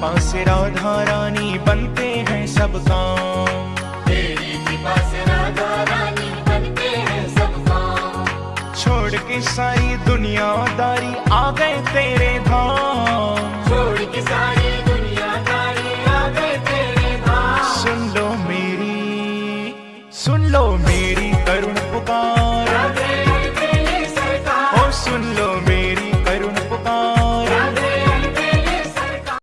पास राधा रानी बनते हैं सब काम तेरी कृपा से राधा रानी बनते हैं सब काम छोड़ के सारी दुनियादारी आ गए तेरे धाम। छोड़ के सारी दुनियादारी आ गए तेरे धाम। सुन लो मेरी सुन लो मेरी करुणा।